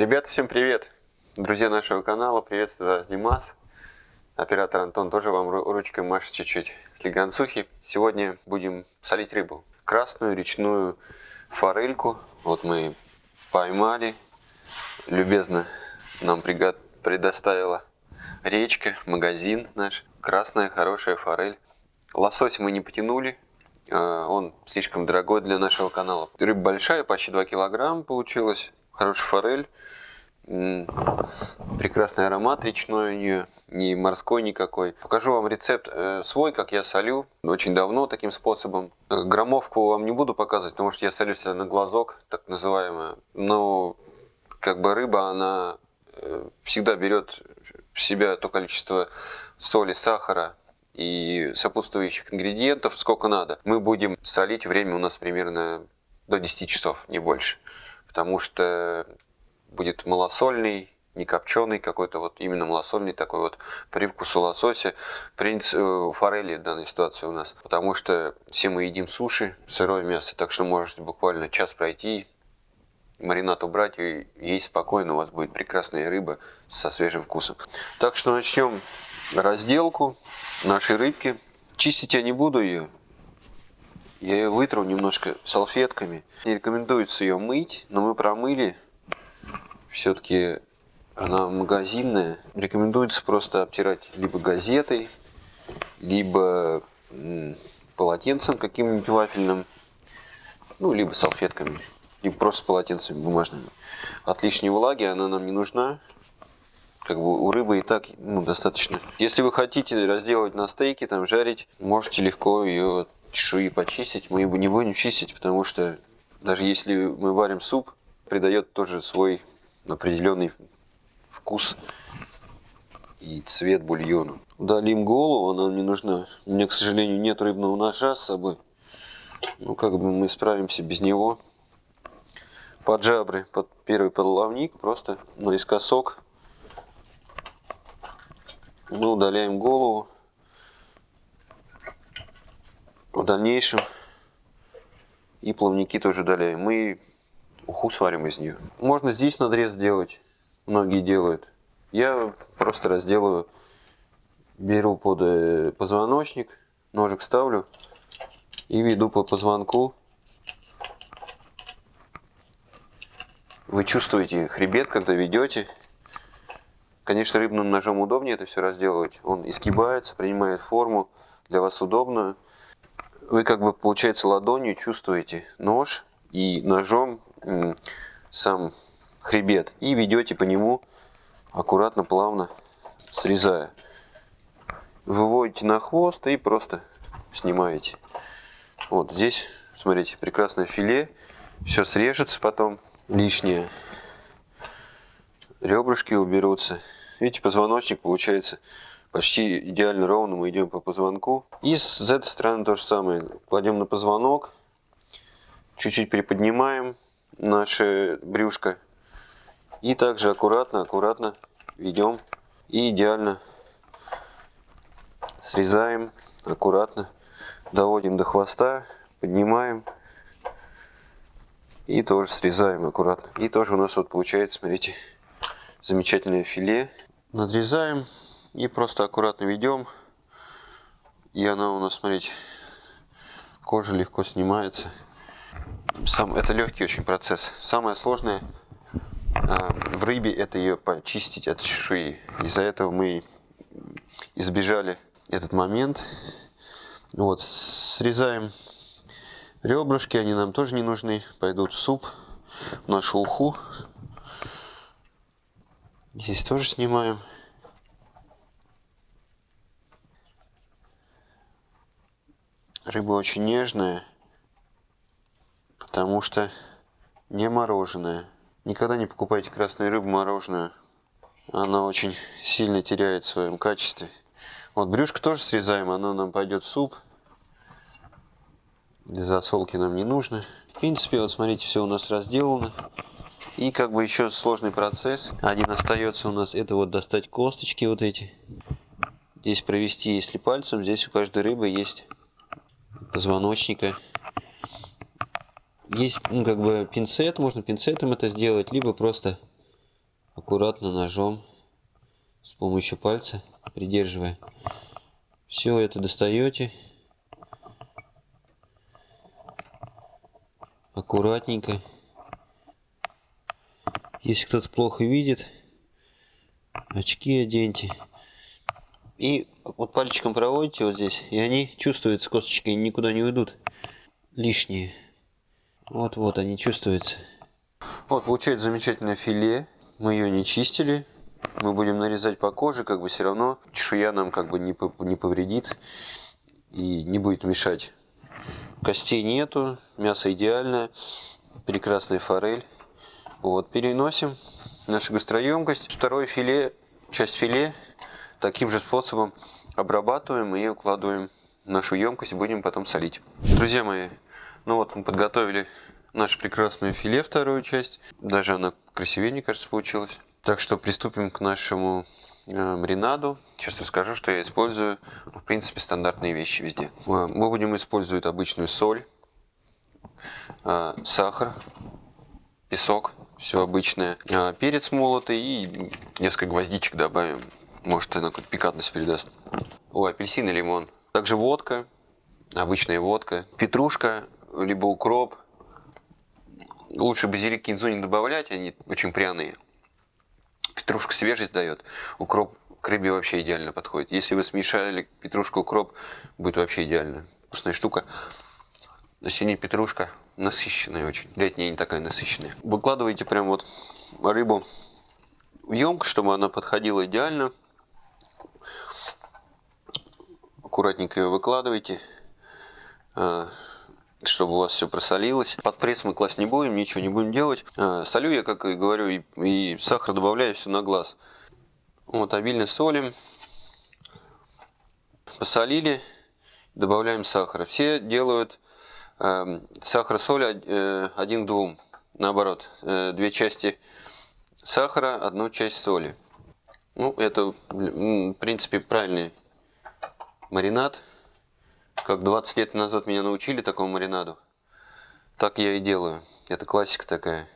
Ребята, всем привет! Друзья нашего канала, приветствую вас, Димас. Оператор Антон тоже вам ручкой машет чуть-чуть с. Сегодня будем солить рыбу. Красную речную форельку. Вот мы поймали. Любезно нам предоставила речка, магазин наш. Красная хорошая форель. Лосось мы не потянули, а, он слишком дорогой для нашего канала. Рыба большая, почти 2 килограмма получилась. Хорошая форель. Прекрасный аромат речной у нее, не морской никакой. Покажу вам рецепт э, свой, как я солю, очень давно таким способом. Граммовку вам не буду показывать, потому что я солю себя на глазок, так называемое. Но как бы рыба, она э, всегда берет в себя то количество соли, сахара, и сопутствующих ингредиентов сколько надо. Мы будем солить, время у нас примерно до 10 часов, не больше. Потому что будет малосольный, не копченый какой-то, вот именно малосольный такой вот привкус у лосося. Принц э, форели в данной ситуации у нас. Потому что все мы едим суши, сырое мясо, так что можете буквально час пройти, маринад убрать и есть спокойно, у вас будет прекрасная рыба со свежим вкусом. Так что начнем разделку нашей рыбки. Чистить я не буду ее. Я ее вытру немножко салфетками. Не рекомендуется ее мыть, но мы промыли. Все-таки она магазинная. Рекомендуется просто обтирать либо газетой, либо полотенцем каким-нибудь вафельным, ну, либо салфетками, либо просто полотенцами бумажными. От лишней влаги она нам не нужна как бы у рыбы и так ну, достаточно. Если вы хотите разделать на стейке, там жарить, можете легко ее чешуи почистить. Мы его не будем чистить, потому что даже если мы варим суп, придает тоже свой определенный вкус и цвет бульону. Удалим голову, она не нужна. У меня, к сожалению, нет рыбного ножа с собой. Ну, как бы мы справимся без него. Под жабры, под первый подловник, просто наискосок мы удаляем голову. В дальнейшем и плавники тоже удаляем. Мы уху сварим из нее. Можно здесь надрез сделать. Многие делают. Я просто разделаю. Беру под э, позвоночник, ножик ставлю и веду по позвонку. Вы чувствуете хребет, когда ведете. Конечно, рыбным ножом удобнее это все разделывать. Он изгибается, принимает форму, для вас удобную. Вы как бы, получается, ладонью чувствуете нож и ножом сам хребет. И ведете по нему аккуратно, плавно, срезая. Выводите на хвост и просто снимаете. Вот здесь, смотрите, прекрасное филе. Все срежется потом лишнее. Ребрышки уберутся. Видите, позвоночник получается почти идеально ровно. Мы идем по позвонку. И с этой стороны то же самое. Кладем на позвонок. Чуть-чуть приподнимаем наше брюшко. И также аккуратно, аккуратно ведем. И идеально срезаем аккуратно. Доводим до хвоста. Поднимаем. И тоже срезаем аккуратно. И тоже у нас вот получается, смотрите, замечательное филе надрезаем и просто аккуратно ведем. И она у нас, смотрите, кожа легко снимается. Сам, это легкий очень процесс. Самое сложное э, в рыбе это ее почистить от чешуи. Из-за этого мы избежали этот момент. Вот, срезаем ребрышки, они нам тоже не нужны. Пойдут в суп, в нашу уху. Здесь тоже снимаем. Рыба очень нежная, потому что не мороженая. Никогда не покупайте красную рыбу мороженую. Она очень сильно теряет в своем качестве. Вот брюшко тоже срезаем, оно нам пойдет в суп. Для засолки нам не нужно. В принципе, вот смотрите, все у нас разделано. И как бы еще сложный процесс. Один остается у нас, это вот достать косточки вот эти. Здесь провести, если пальцем, здесь у каждой рыбы есть позвоночника. Есть ну, как бы пинцет, можно пинцетом это сделать, либо просто аккуратно ножом с помощью пальца, придерживая. Все это достаете. Аккуратненько. Если кто-то плохо видит, очки оденьте. И вот пальчиком проводите вот здесь, и они чувствуются, косточки никуда не уйдут лишние. Вот-вот они чувствуются. Вот получается замечательное филе. Мы ее не чистили. Мы будем нарезать по коже, как бы все равно чешуя нам как бы не, не повредит и не будет мешать. Костей нету, мясо идеальное, прекрасная форель. Вот, переносим нашу гастроемкость. Второе филе, часть филе, таким же способом обрабатываем и укладываем нашу емкость и будем потом солить. Друзья мои, ну вот мы подготовили наше прекрасное филе, вторую часть. Даже она красивее, мне кажется, получилась. Так что приступим к нашему э, маринаду. Сейчас расскажу, что я использую. В принципе, стандартные вещи везде. Э, мы будем использовать обычную соль, э, сахар, песок, все обычное, перец молотый и несколько гвоздичек добавим. Может, она какую-то пикантность передаст. О, апельсин и лимон. Также водка, обычная водка, петрушка, либо укроп, Лучше базилик кинзу не добавлять, они очень пряные. Петрушка свежесть дает. Укроп к рыбе вообще идеально подходит. Если вы смешали петрушку укроп, будет вообще идеально. Вкусная штука. Сине петрушка насыщенная очень. Летняя не такая насыщенная. Выкладываете прям вот рыбу в емкость, чтобы она подходила идеально. Аккуратненько ее выкладываете. А, чтобы у вас все просолилось. Под пресс мы класть не будем, ничего не будем делать. А, солю я, как и говорю, и, сахар добавляю все на глаз. Вот, обильно солим. Посолили, добавляем сахара. Все делают э, сахар-соль э, один к двум. Наоборот, э, две части сахара, одну часть соли. Ну, это, в принципе, правильный маринад. Как 20 лет назад меня научили такому маринаду, так я и делаю. Это классика такая.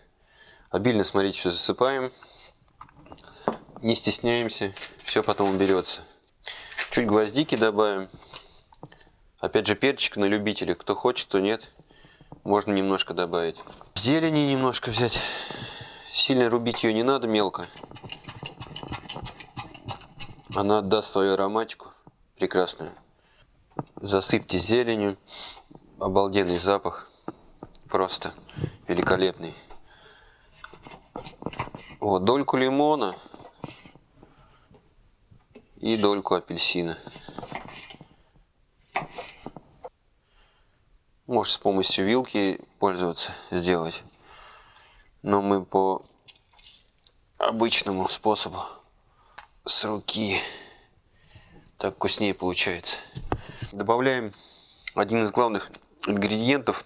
Обильно, смотрите, все засыпаем. Не стесняемся, все потом уберется. Чуть гвоздики добавим. Опять же перчик на любителя. Кто хочет, кто нет, можно немножко добавить. Зелени немножко взять. Сильно рубить ее не надо мелко. Она отдаст свою ароматику прекрасную засыпьте зеленью. Обалденный запах. Просто великолепный. Вот, дольку лимона и дольку апельсина. Можешь с помощью вилки пользоваться, сделать. Но мы по обычному способу с руки так вкуснее получается. Добавляем один из главных ингредиентов,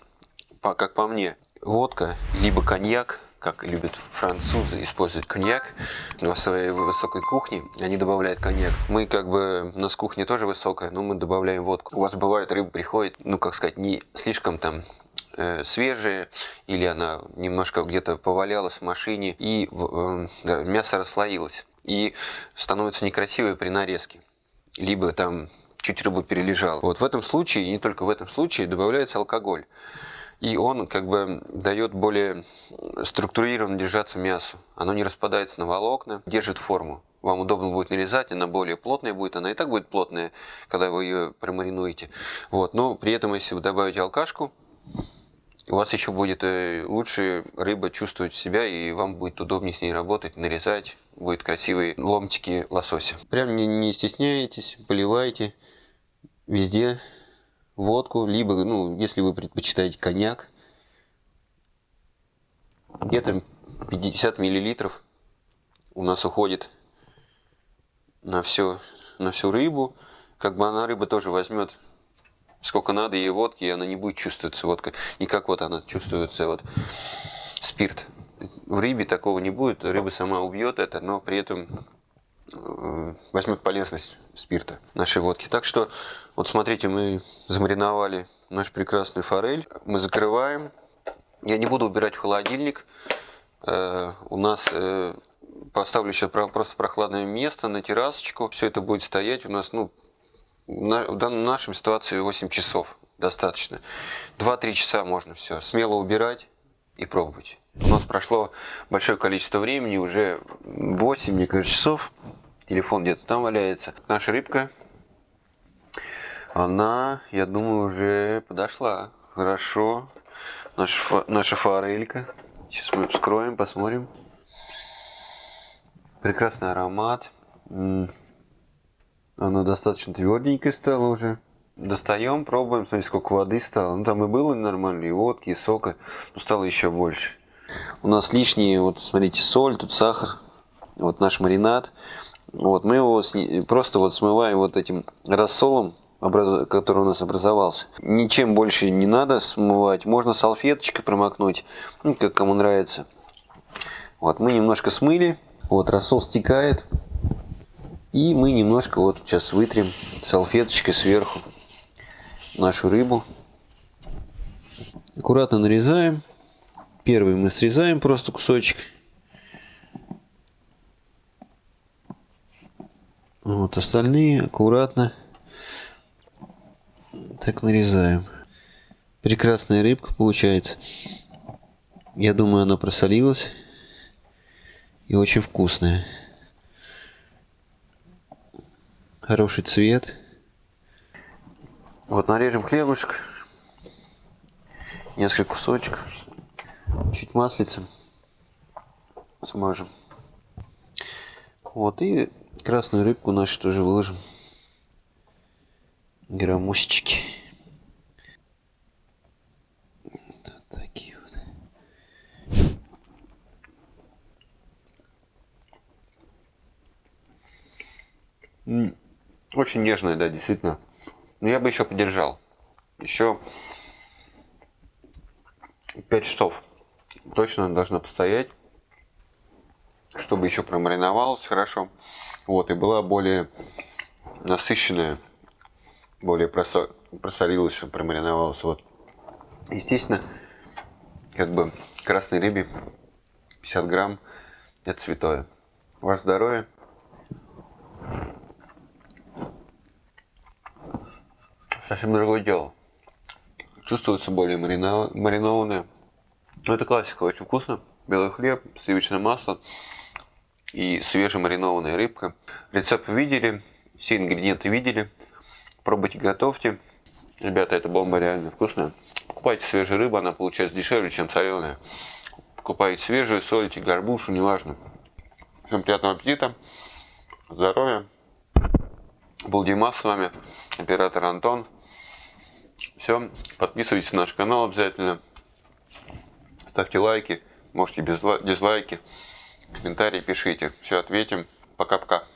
как по мне, водка, либо коньяк, как любят французы использовать коньяк на своей высокой кухне, они добавляют коньяк. Мы как бы, у нас кухня тоже высокая, но мы добавляем водку. У вас бывает рыба приходит, ну как сказать, не слишком там э, свежая, или она немножко где-то повалялась в машине, и э, да, мясо расслоилось, и становится некрасивой при нарезке. Либо там чуть рыбу перележал. Вот в этом случае, и не только в этом случае, добавляется алкоголь. И он как бы дает более структурированно держаться мясу. Оно не распадается на волокна, держит форму. Вам удобно будет нарезать, она более плотная будет, она и так будет плотная, когда вы ее промаринуете. Вот. Но при этом, если вы добавите алкашку, у вас еще будет э, лучше рыба чувствовать себя, и вам будет удобнее с ней работать, нарезать, будет красивые ломтики лосося. Прям не, не стесняйтесь, поливайте везде водку, либо, ну, если вы предпочитаете коньяк, где-то 50 миллилитров у нас уходит на все, на всю рыбу. Как бы она рыба тоже возьмет сколько надо ей водки, и она не будет чувствоваться водка. Не как вот она чувствуется вот спирт. В рыбе такого не будет, рыба сама убьет это, но при этом э, возьмет полезность спирта нашей водки. Так что, вот смотрите, мы замариновали наш прекрасный форель. Мы закрываем. Я не буду убирать в холодильник. Э, у нас э, Поставлю сейчас просто прохладное место на террасочку. Все это будет стоять у нас, ну, на, в нашей ситуации 8 часов достаточно. 2-3 часа можно все. Смело убирать и пробовать. У нас прошло большое количество времени, уже 8, мне кажется, часов. Телефон где-то там валяется. Наша рыбка, она, я думаю, уже подошла. Хорошо. Наша, наша форелька. Сейчас мы вскроем, посмотрим. Прекрасный аромат. Она достаточно тверденькая стала уже. Достаем, пробуем, смотрите, сколько воды стало. Ну, там и было нормально, и водки, и сока, но стало еще больше. У нас лишние, вот смотрите, соль, тут сахар, вот наш маринад. Вот, мы его просто вот смываем вот этим рассолом, который у нас образовался. Ничем больше не надо смывать. Можно салфеточкой промокнуть, ну, как кому нравится. Вот, мы немножко смыли. Вот, рассол стекает. И мы немножко вот сейчас вытрем салфеточкой сверху нашу рыбу. Аккуратно нарезаем. Первый мы срезаем просто кусочек. Вот остальные аккуратно так нарезаем. Прекрасная рыбка получается. Я думаю, она просолилась. И очень вкусная. Хороший цвет. Вот нарежем хлебушек. Несколько кусочков. Чуть маслицем смажем. Вот и красную рыбку нашу тоже выложим граммусечки. Вот такие вот. Очень нежная, да, действительно. Но я бы еще подержал. Еще 5 часов точно должна постоять, чтобы еще промариновалась хорошо. Вот, и была более насыщенная более просо... просолилось, промариновалось. Вот. Естественно, как бы красной рыбе 50 грамм это святое. Ваше здоровье. Совсем другое дело. Чувствуется более марина... маринованное. Но это классика, очень вкусно. Белый хлеб, сливочное масло и свежемаринованная рыбка. Рецепт видели, все ингредиенты видели. Пробуйте, готовьте. Ребята, это бомба реально вкусная. Покупайте свежую рыбу, она получается дешевле, чем соленая. Покупайте свежую, солите, горбушу, неважно. Всем приятного аппетита, здоровья. Был Дима с вами, оператор Антон. Все, подписывайтесь на наш канал обязательно. Ставьте лайки, можете без дизлайки. Комментарии пишите. Все, ответим. Пока-пока.